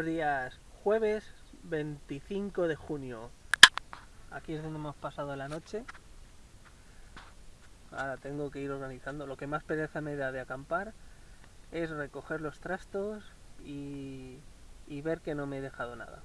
Buenos días, jueves 25 de junio. Aquí es donde hemos pasado la noche. Ahora tengo que ir organizando. Lo que más pereza me da de acampar es recoger los trastos y, y ver que no me he dejado nada.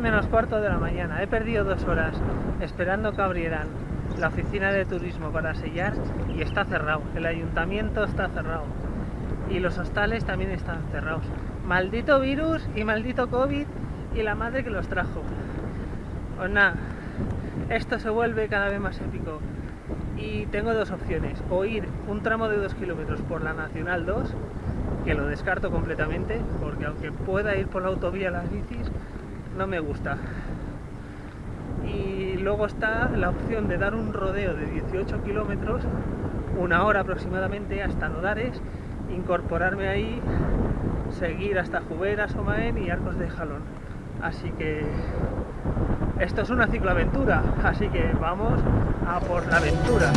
Menos cuarto de la mañana. He perdido dos horas esperando que abrieran la oficina de turismo para sellar y está cerrado. El ayuntamiento está cerrado. Y los hostales también están cerrados. Maldito virus y maldito COVID y la madre que los trajo. Pues nada, esto se vuelve cada vez más épico. Y tengo dos opciones. O ir un tramo de dos kilómetros por la Nacional 2, que lo descarto completamente, porque aunque pueda ir por la autovía las bicis, no me gusta. Y luego está la opción de dar un rodeo de 18 kilómetros, una hora aproximadamente, hasta Nodares, incorporarme ahí, seguir hasta Juberas, Somaén y Arcos de Jalón. Así que esto es una cicloaventura, así que vamos a por la aventura.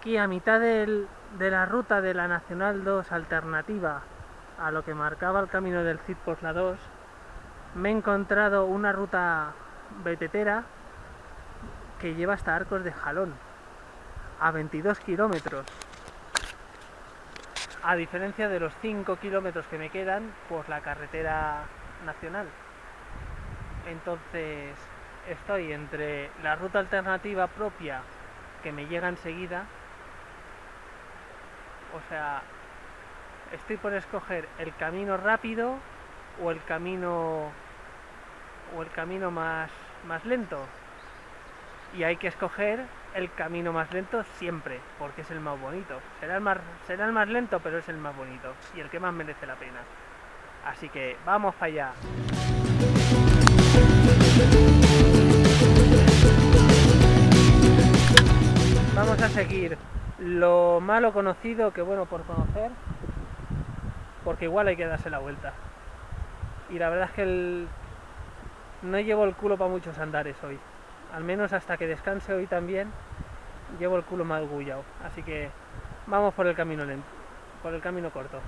Aquí a mitad de la ruta de la Nacional 2 alternativa a lo que marcaba el camino del Cid por la 2, me he encontrado una ruta betetera que lleva hasta Arcos de Jalón, a 22 kilómetros. A diferencia de los 5 kilómetros que me quedan por la carretera nacional. Entonces estoy entre la ruta alternativa propia que me llega enseguida o sea, estoy por escoger el camino rápido o el camino o el camino más, más lento. Y hay que escoger el camino más lento siempre, porque es el más bonito. Será el más, será el más lento, pero es el más bonito y el que más merece la pena. Así que vamos para allá. Vamos a seguir lo malo conocido que bueno por conocer, porque igual hay que darse la vuelta. Y la verdad es que no llevo el culo para muchos andares hoy. Al menos hasta que descanse hoy también, llevo el culo más gullado. Así que vamos por el camino lento, por el camino corto.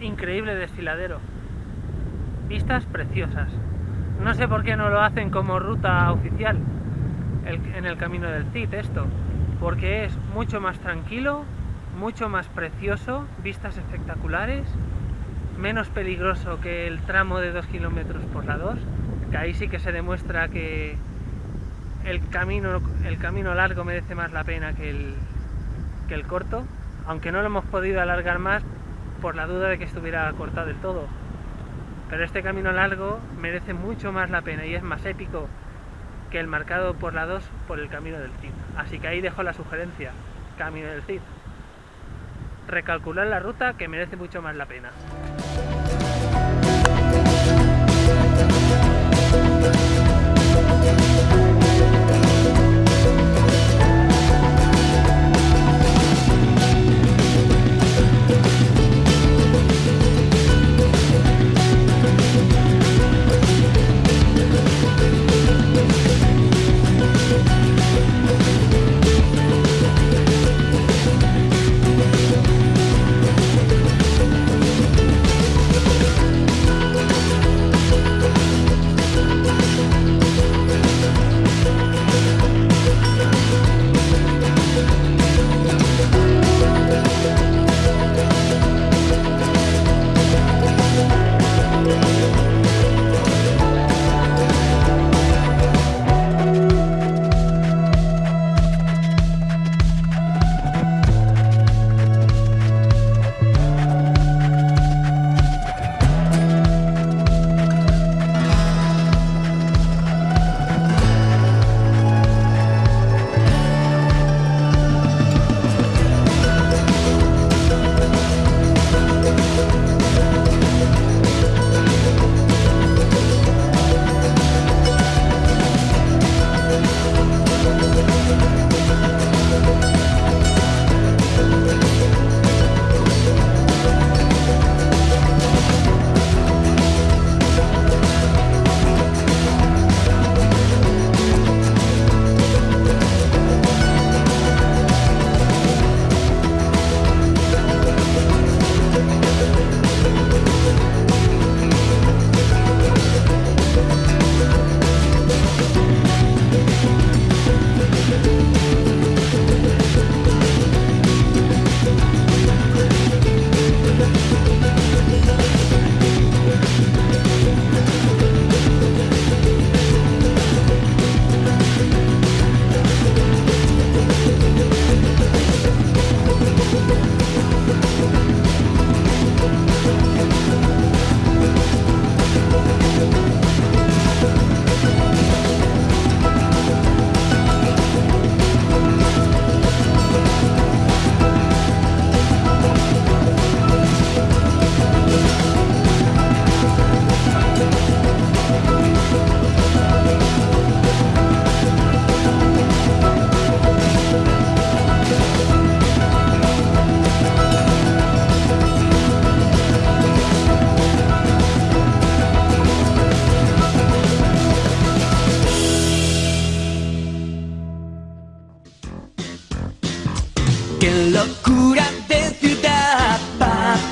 increíble desfiladero. Vistas preciosas. No sé por qué no lo hacen como ruta oficial en el camino del Cid esto, porque es mucho más tranquilo, mucho más precioso, vistas espectaculares, menos peligroso que el tramo de 2 kilómetros por la 2, que ahí sí que se demuestra que el camino, el camino largo merece más la pena que el, que el corto, aunque no lo hemos podido alargar más por la duda de que estuviera cortado del todo. Pero este camino largo merece mucho más la pena y es más épico que el marcado por la 2 por el camino del Cid. Así que ahí dejo la sugerencia, camino del Cid. Recalcular la ruta que merece mucho más la pena.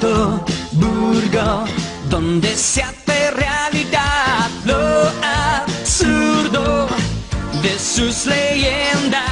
Burgo, donde se hace realidad lo absurdo de sus leyendas.